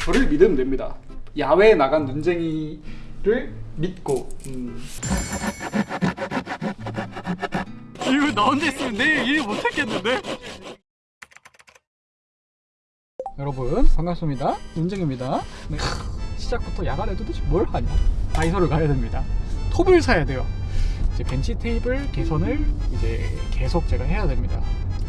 저를 믿으면 됩니다. 야외에 나간 눈쟁이를 믿고 음, 이거 나 혼자 있으면 내일 일 못했겠는데? 여러분 반갑습니다. 눈쟁입니다. 네. 시작부터 야간에 도대체 뭘 하냐? 다이소를 가야 됩니다. 톱을 사야 돼요. 이제 벤치 테이블 개선을 이제 계속 제가 해야 됩니다.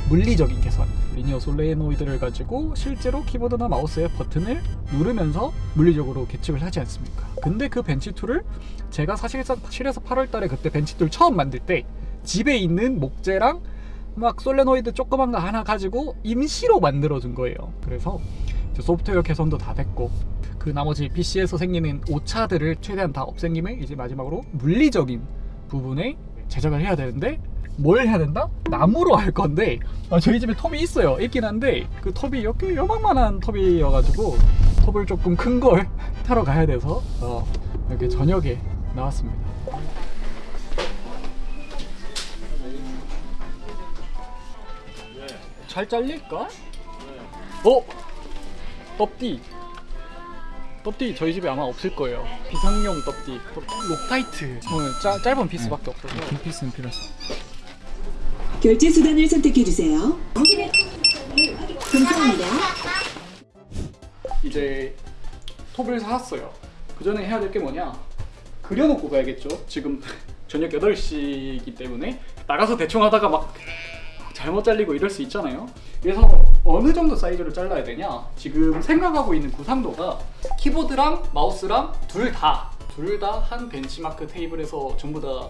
물리적인 개선, linear 솔레노이드를 가지고 실제로 키보드나 마우스의 버튼을 누르면서 물리적으로 계측을 하지 않습니까? 근데 그 bench tool을 제가 사실상 7에서 8월 달에 그때 bench tool 처음 만들 때 집에 있는 목재랑 막 솔레노이드 조그만 거 하나 가지고 임시로 만들어준 거예요. 그래서 소프트웨어 개선도 다 됐고 그 나머지 PC에서 생기는 오차들을 최대한 다 없앤 김에 이제 마지막으로 물리적인 부분에 제작을 해야 되는데 뭘 해야 된다? 나무로 할 건데 아, 저희 집에 톱이 있어요. 있긴 한데 그 톱이 이렇게 요만한 톱이어가지고 톱을 조금 큰 걸 타러 가야 돼서 어, 이렇게 저녁에 나왔습니다. 잘 잘릴까? 어? 떡띠. 떡띠 저희 집에 아마 없을 거예요. 비상용 떡띠. Loctite. 오늘 짜, 짧은 피스밖에 없어서. 긴 피스는 필요했어 결제 수단을 선택해 주세요. 감사합니다. 이제 톱을 사왔어요. 그 전에 해야 될 게 뭐냐? 그려놓고 가야겠죠. 지금 저녁 8시이기 때문에 나가서 대충 하다가 막 잘못 잘리고 이럴 수 있잖아요. 그래서 어느 정도 사이즈로 잘라야 되냐? 지금 생각하고 있는 구상도가 키보드랑 마우스랑 둘 다 둘 다 한 benchmark table에서 전부 다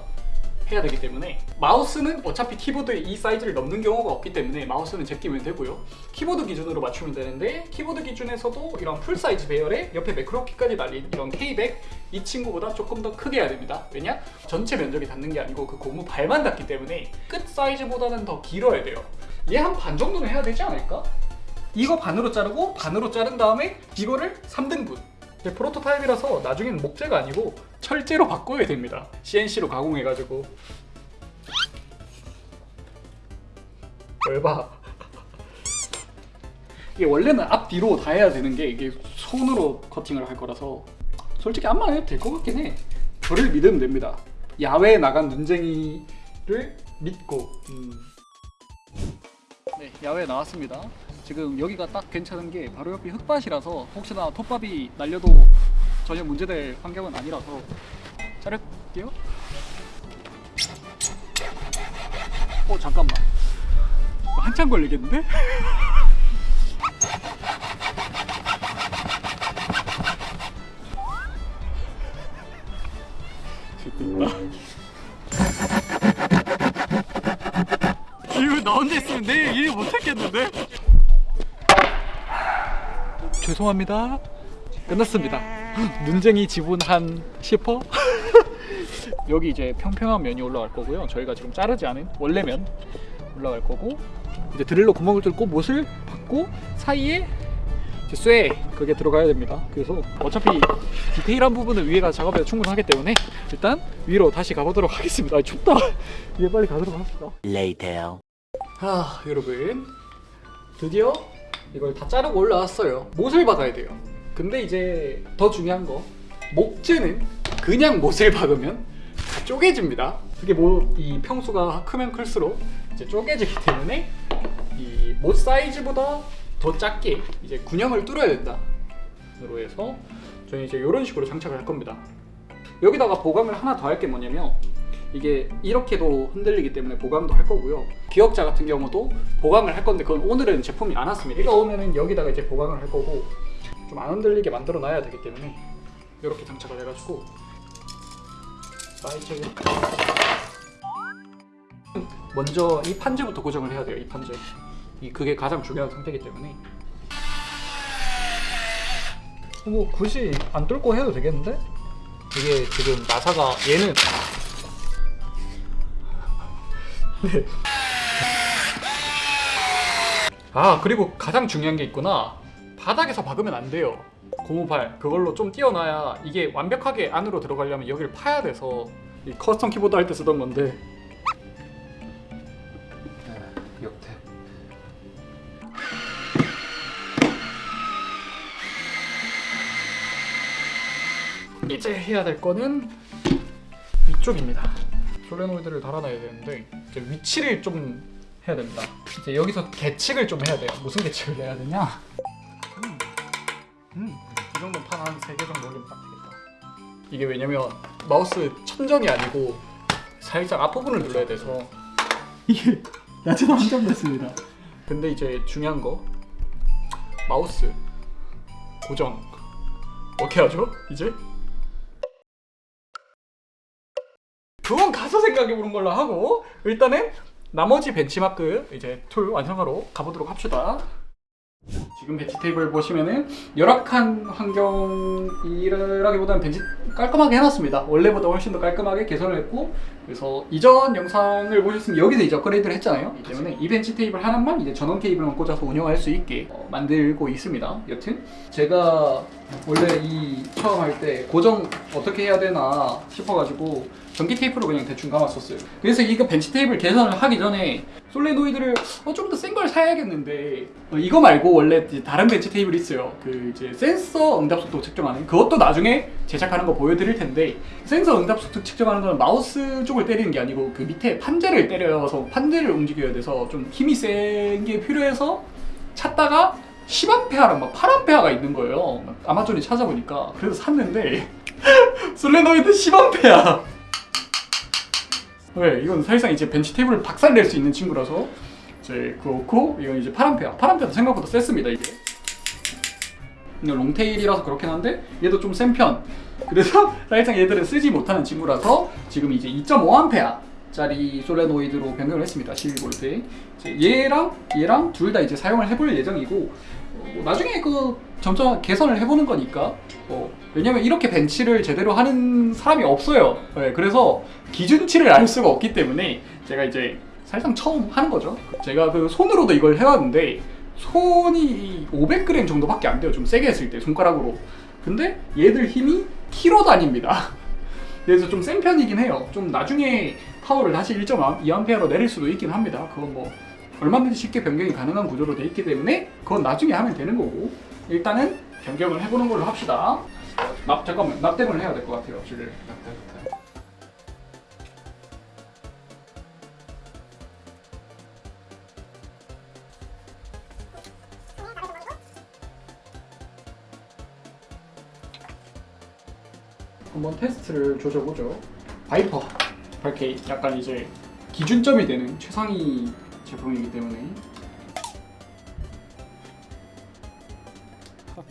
해야 되기 때문에 마우스는 어차피 키보드의 이 사이즈를 넘는 경우가 없기 때문에 마우스는 제끼면 되고요 키보드 기준으로 맞추면 되는데 키보드 기준에서도 이런 full size 배열에 옆에 매크로키까지 달린 이런 K100 이 친구보다 조금 더 크게 해야 됩니다 왜냐? 전체 면적이 닿는 게 아니고 그 고무 발만 닿기 때문에 끝 사이즈보다는 더 길어야 돼요 얘 한 반 정도는 해야 되지 않을까? 이거 반으로 자르고 반으로 자른 다음에 이거를 3등분 이제 프로토타입이라서 나중에는 목재가 아니고 철제로 바꿔야 됩니다. CNC로 가공해가지고. 열봐 이게 원래는 앞뒤로 다 해야 되는 게 이게 손으로 커팅을 할 거라서 솔직히 암만 해도 될 것 같긴 해. 저를 믿으면 됩니다. 야외에 나간 눈쟁이를 믿고. 음. 네 야외에 나왔습니다 지금 여기가 딱 괜찮은 게 바로 옆이 흙밭이라서 혹시나 톱밥이 날려도 전혀 문제될 환경은 아니라서 자를게요 어 잠깐만 한참 걸리겠는데? 이거 나 혼자 있으면 내일 일 못했겠는데? 죄송합니다. 끝났습니다. 눈쟁이 지분 한 10%? 여기 이제 평평한 면이 올라갈 거고요. 저희가 지금 자르지 않은 원래 면 올라갈 거고 이제 드릴로 구멍을 뚫고 못을 받고 사이에 이제 쇠 그게 들어가야 됩니다. 그래서 어차피 디테일한 부분은 위에가 작업해도 충분하기 때문에 일단 위로 다시 가보도록 하겠습니다. 아, 춥다. 위에 빨리 가도록 합시다. Later. 아 여러분 드디어 이걸 다 자르고 올라왔어요. 못을 박아야 돼요. 근데 이제 더 중요한 거 목재는 그냥 못을 박으면 다 쪼개집니다. 그게 뭐 이 평수가 크면 클수록 이제 쪼개지기 때문에 이 못 사이즈보다 더 작게 이제 군형을 뚫어야 된다 으로 해서 저희 이제 이런 식으로 장착을 할 겁니다. 여기다가 보강을 하나 더 할 게 뭐냐면 이게 이렇게도 흔들리기 때문에 보강도 할 거고요. 기억자 같은 경우도 보강을 할 건데 그건 오늘은 제품이 안 왔습니다. 이거 오면은 여기다가 이제 보강을 할 거고 좀 안 흔들리게 만들어 놔야 되기 때문에 이렇게 장착을 해가지고 사이즈를 먼저 이 판재부터 고정을 해야 돼요 이 판재 이 그게 가장 중요한 상태이기 때문에. 뭐 굳이 안 뚫고 해도 되겠는데? 이게 지금 나사가 얘는 네. 아 그리고 가장 중요한 게 있구나 바닥에서 박으면 안 돼요 고무발 그걸로 좀 띄어놔야 이게 완벽하게 안으로 들어가려면 여기를 파야 돼서 이 custom 키보드 할 때 쓰던 건데 역태 이제 해야 될 거는 위쪽입니다. 솔레노이드를 달아놔야 되는데 이제 위치를 좀 해야 됩니다. 이제 여기서 계측을 좀 해야 돼요. 무슨 계측을 해야 되냐? 음, 음, 이 정도 판한세개 정도 올리면 딱 되겠다. 이게 왜냐면 마우스 천정이 아니고 살짝 앞부분을 눌러야 돼서 이게 야채도 한정됐습니다. 근데 이제 중요한 거 마우스 고정 어떻게 하죠? 이제 그건 가서 생각해 보는 걸로 하고 일단은 나머지 벤치마크 이제 tool 완성하러 가보도록 합시다. 지금 bench table 보시면은 열악한 환경이라기보다는 벤치 깔끔하게 해놨습니다. 원래보다 훨씬 더 깔끔하게 개선을 했고 그래서 이전 영상을 보셨으면 여기서 이제 업그레이드를 했잖아요. 이 때문에 이 bench table 하나만 이제 전원 케이블만 꽂아서 운영할 수 있게 어, 만들고 있습니다. 여튼 제가 원래 이 처음 할 때 고정 어떻게 해야 되나 싶어가지고 전기 테이프로 그냥 대충 감았었어요. 그래서 이거 bench table 개선을 하기 전에 솔레노이드를 어, 좀 더 센 걸 사야겠는데 어, 이거 말고 원래 다른 bench table 있어요. 그 이제 센서 응답 속도 측정하는 그것도 나중에 제작하는 거 보여드릴 텐데 센서 응답 속도 측정하는 건 마우스 쪽을 때리는 게 아니고 그 밑에 판재를 때려서 판재를 움직여야 돼서 좀 힘이 센 게 필요해서 찾다가 10A랑 막 8A가 있는 거예요. 아마존에 찾아보니까 그래서 샀는데 솔레노이드 10A. 네, 이건 사실상 이제 벤치 테이블을 박살낼 수 있는 친구라서 이제 그렇고 이건 이제 8A. 8A도 생각보다 셌습니다 이게. 이거 롱테일이라서 그렇긴 한데 얘도 좀 센 편. 그래서 사실상 얘들은 쓰지 못하는 친구라서 지금 이제 2.5A 짜리 솔레노이드로 변경을 했습니다. 12V. 얘랑 얘랑 둘 다 이제 사용을 해볼 예정이고 어, 뭐 나중에 그 점점 개선을 해보는 거니까 어, 왜냐면 이렇게 벤치를 제대로 하는 사람이 없어요. 네, 그래서 기준치를 알 수가 없기 때문에 제가 이제 사실상 처음 하는 거죠. 제가 그 손으로도 이걸 해왔는데 손이 500g 정도밖에 안 돼요. 좀 세게 했을 때 손가락으로. 근데 얘들 힘이 키로 다닙니다. 그래서 좀 센 편이긴 해요. 좀 나중에 파워를 다시 1.2A로 내릴 수도 있긴 합니다. 그건 뭐 얼마든지 쉽게 변경이 가능한 구조로 돼 있기 때문에 그건 나중에 하면 되는 거고 일단은 변경을 해보는 걸로 합시다. 납 잠깐만 납땜을 해야 될 것 같아요. 지금 한번 테스트를 조져보죠. Viper 8K 약간 이제 기준점이 되는 최상위 제품이기 때문에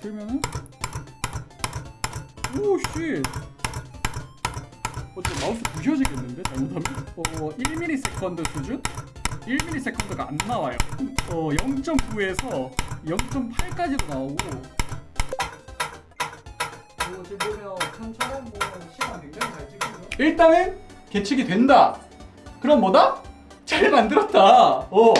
들면은 오씨 어째 마우스 부셔지겠는데 잘못하면 어 1ms 수준 1ms가 안 나와요 어 0.9에서 0.8까지도 나오고 뭐 지금 보면 천처럼 뭐 시간 굉장히 잘 찍고요. 일단은 계측이 된다. 그럼 뭐다? 잘 만들었다. 어.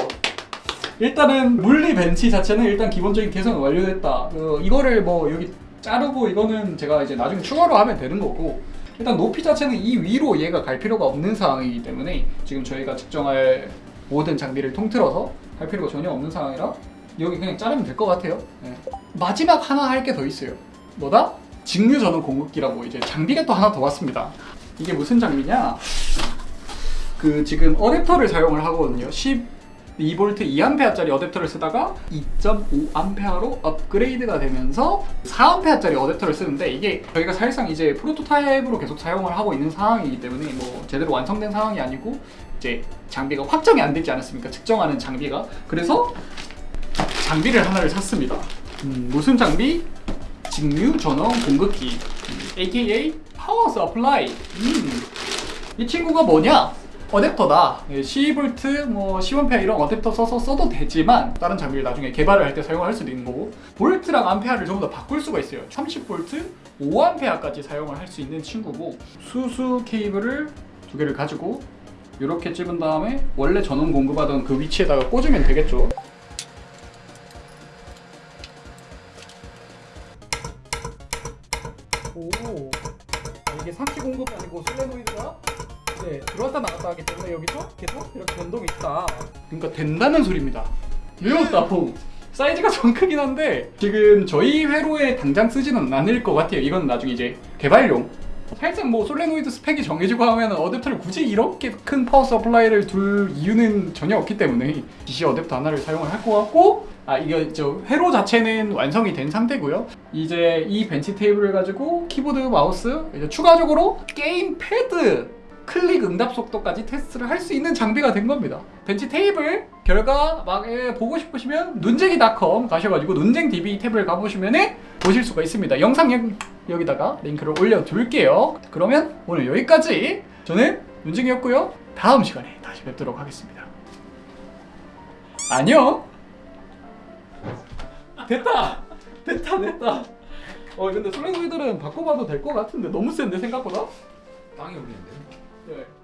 일단은 물리 벤치 자체는 일단 기본적인 개선은 완료됐다. 어, 이거를 뭐 여기 자르고 이거는 제가 이제 나중에 추가로 하면 되는 거고 일단 높이 자체는 이 위로 얘가 갈 필요가 없는 상황이기 때문에 지금 저희가 측정할 모든 장비를 통틀어서 할 필요가 전혀 없는 상황이라 여기 그냥 자르면 될 것 같아요. 네. 마지막 하나 할 게 더 있어요. 뭐다? 직류 전원 공급기라고 이제 장비가 또 하나 더 왔습니다. 이게 무슨 장비냐? 그 지금 어댑터를 사용을 하거든요. 12V 2A짜리 어댑터를 쓰다가 2.5A로 업그레이드가 되면서 4A짜리 어댑터를 쓰는데 이게 저희가 사실상 이제 프로토타입으로 계속 사용을 하고 있는 상황이기 때문에 뭐 제대로 완성된 상황이 아니고 이제 장비가 확정이 안 되지 않았습니까? 측정하는 장비가 그래서 장비를 하나를 샀습니다. 음, 무슨 장비? 직류 전원 공급기 음, AKA power supply 음. 이 친구가 뭐냐? 어댑터다. 12V, 뭐 10A 이런 어댑터 써서 써도 되지만 다른 장비를 나중에 개발을 할 때 사용할 수도 있는 거고 볼트랑 암페어를 전부 다 바꿀 수가 있어요. 30V, 5A까지 사용을 할 수 있는 친구고 수수 케이블을 두 개를 가지고 이렇게 찝은 다음에 원래 전원 공급하던 그 위치에다가 꽂으면 되겠죠. 네, 들어왔다 나갔다 하기 때문에 여기서 계속 이렇게 변동이 있다 그러니까 된다는 소리입니다 외웠다 퐁 사이즈가 좀 크긴 한데 지금 저희 회로에 당장 쓰지는 않을 것 같아요. 이건 나중에 이제 개발용. 살짝 뭐 솔레노이드 스펙이 정해지고 하면 어댑터를 굳이 이렇게 큰 power supply를 둘 이유는 전혀 없기 때문에 DC 어댑터 하나를 사용을 할 것 같고 아 이거 저 회로 자체는 완성이 된 상태고요. 이제 이 bench table을 가지고 키보드, 마우스, 이제 추가적으로 게임 패드 클릭 응답 속도까지 테스트를 할 수 있는 장비가 된 겁니다. bench table 결과 막 예, 보고 싶으시면 눈쟁이닷컴 가셔가지고 눈쟁 DB 탭을 가보시면 보실 수가 있습니다. 영상 여, 여기다가 링크를 올려둘게요. 그러면 오늘 여기까지 저는 눈쟁이였고요. 다음 시간에 다시 뵙도록 하겠습니다. 안녕. 됐다. 됐다 됐다. 어 근데 솔랭구이들은 바꿔봐도 될 것 같은데 너무 센데 생각보다. 땅이 울리는데 네.